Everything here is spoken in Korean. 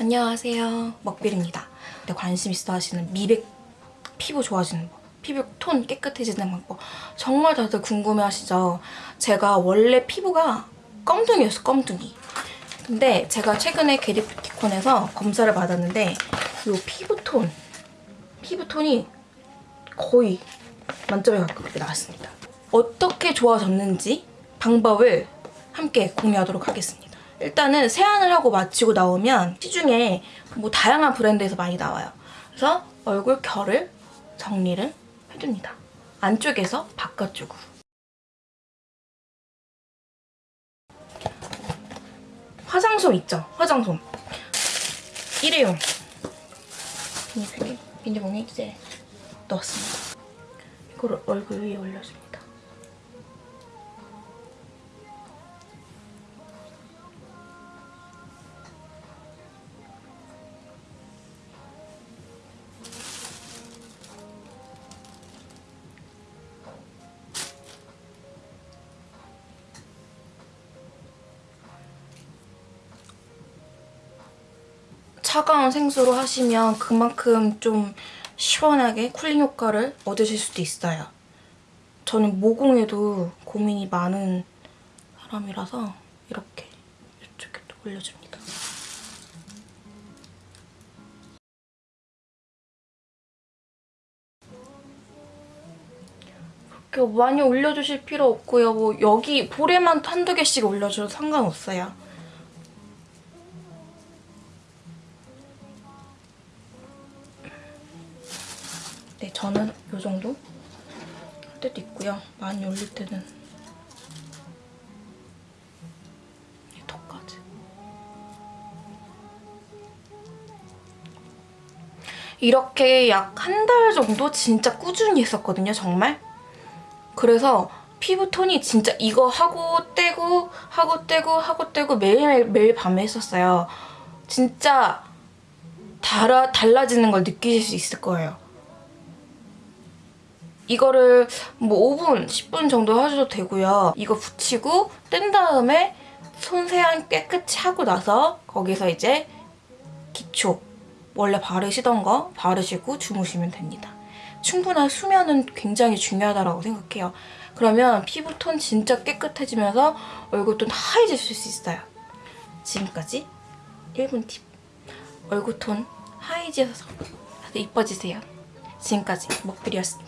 안녕하세요. 먹빌입니다. 관심 있어 하시는 미백 피부 좋아지는 법 피부 톤 깨끗해지는 방법. 정말 다들 궁금해 하시죠? 제가 원래 피부가 껌둥이였어 껌둥이. 근데 제가 최근에 게리피티콘에서 검사를 받았는데 이 피부톤 피부톤이 거의 만점에 가깝게 나왔습니다. 어떻게 좋아졌는지 방법을 함께 공유하도록 하겠습니다 일단은 세안을 하고 마치고 나오면 시중에 뭐 다양한 브랜드에서 많이 나와요. 그래서 얼굴 결을 정리를 해줍니다. 안쪽에서 바깥쪽으로. 화장솜 있죠? 화장솜. 일회용. 비닐봉에 이제 넣었습니다. 이거를 얼굴 위에 올려줍니다. 차가운 생수로 하시면 그만큼 좀 시원하게 쿨링 효과를 얻으실 수도 있어요. 저는 모공에도 고민이 많은 사람이라서 이렇게 이쪽에도 올려줍니다. 그렇게 많이 올려주실 필요 없고요. 뭐 여기 볼에만 한두 개씩 올려줘도 상관없어요. 네, 저는 이 정도 할 때도 있고요. 많이 올릴 때는 이 턱까지. 이렇게 약 한 달 정도 진짜 꾸준히 했었거든요, 정말. 그래서 피부 톤이 진짜 이거 하고 떼고 하고 떼고 하고 떼고 매일매일 매일 밤에 했었어요. 진짜 달아, 달라지는 걸 느끼실 수 있을 거예요. 이거를 뭐 5분, 10분 정도 하셔도 되고요. 이거 붙이고 뗀 다음에 손 세안 깨끗이 하고 나서 거기서 이제 기초 원래 바르시던 거 바르시고 주무시면 됩니다. 충분한 수면은 굉장히 중요하다고 생각해요. 그러면 피부 톤 진짜 깨끗해지면서 얼굴톤 하얘질 수 있어요. 지금까지 1분 팁. 얼굴톤 하얘져서 이뻐지세요. 지금까지 먹들이었습니다.